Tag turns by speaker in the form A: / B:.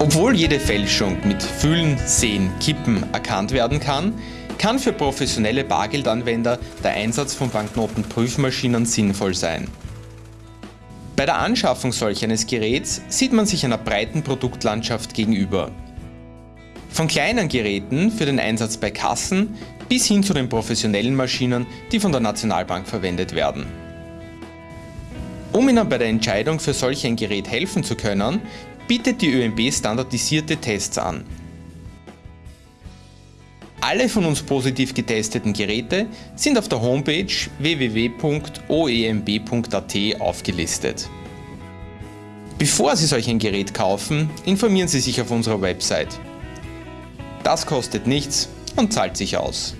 A: Obwohl jede Fälschung mit Füllen, Sehen, Kippen erkannt werden kann, kann für professionelle Bargeldanwender der Einsatz von Banknotenprüfmaschinen sinnvoll sein. Bei der Anschaffung solch eines Geräts sieht man sich einer breiten Produktlandschaft gegenüber. Von kleinen Geräten für den Einsatz bei Kassen bis hin zu den professionellen Maschinen, die von der Nationalbank verwendet werden. Um Ihnen bei der Entscheidung für solch ein Gerät helfen zu können, bietet die ÖMB standardisierte Tests an. Alle von uns positiv getesteten Geräte sind auf der Homepage www.oemb.at aufgelistet. Bevor Sie solch ein Gerät kaufen, informieren Sie sich auf unserer Website. Das kostet nichts und zahlt sich aus.